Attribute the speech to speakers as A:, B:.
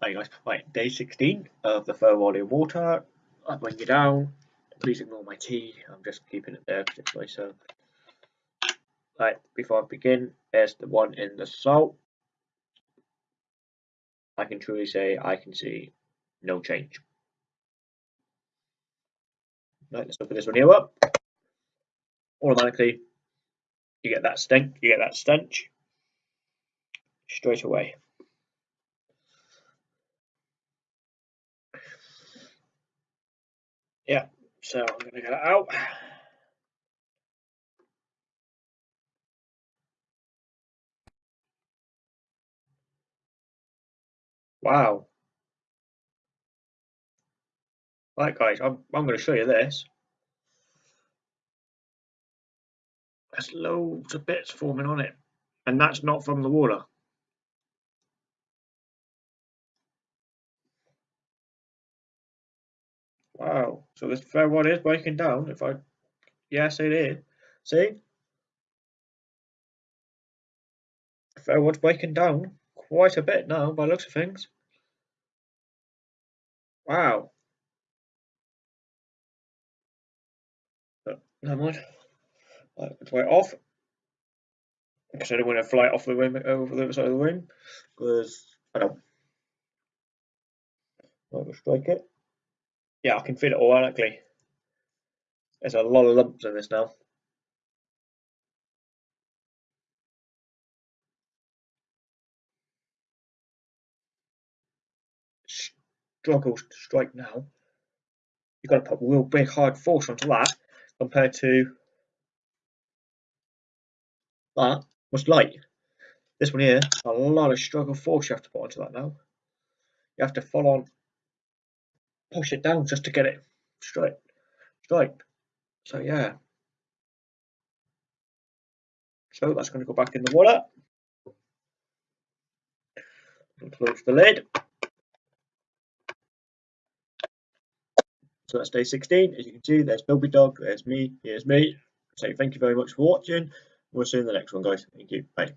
A: Right guys, right, day 16 of the Fair in Water. I bring you down. Please ignore my tea, I'm just keeping it there because it's nice. So, right, before I begin, there's the one in the salt. I can truly say I can see no change. Right, let's open this one here up. Automatically, you get that stench, you get that stench straight away. Yeah, so I'm going to get it out. Wow. Right guys, I'm, I'm going to show you this. There's loads of bits forming on it. And that's not from the water. Wow. So this fair one is breaking down. If I, yes, it is. See? Fair one's breaking down quite a bit now by looks of things. Wow. Never mind. Right, it's right off. Because I don't want to fly off the wing over the other side of the wing. Because I don't. Right, we'll strike it yeah, I can feel it organically. There's a lot of lumps in this now. Struggles to strike now. You've got to put real big hard force onto that compared to that was light. This one here, a lot of struggle force you have to put onto that now. You have to full on push it down just to get it straight straight. So yeah. So that's going to go back in the water. And close the lid. So that's day 16 as you can see there's Bilby Dog there's me here's me. So thank you very much for watching. We'll see you in the next one guys. Thank you. Bye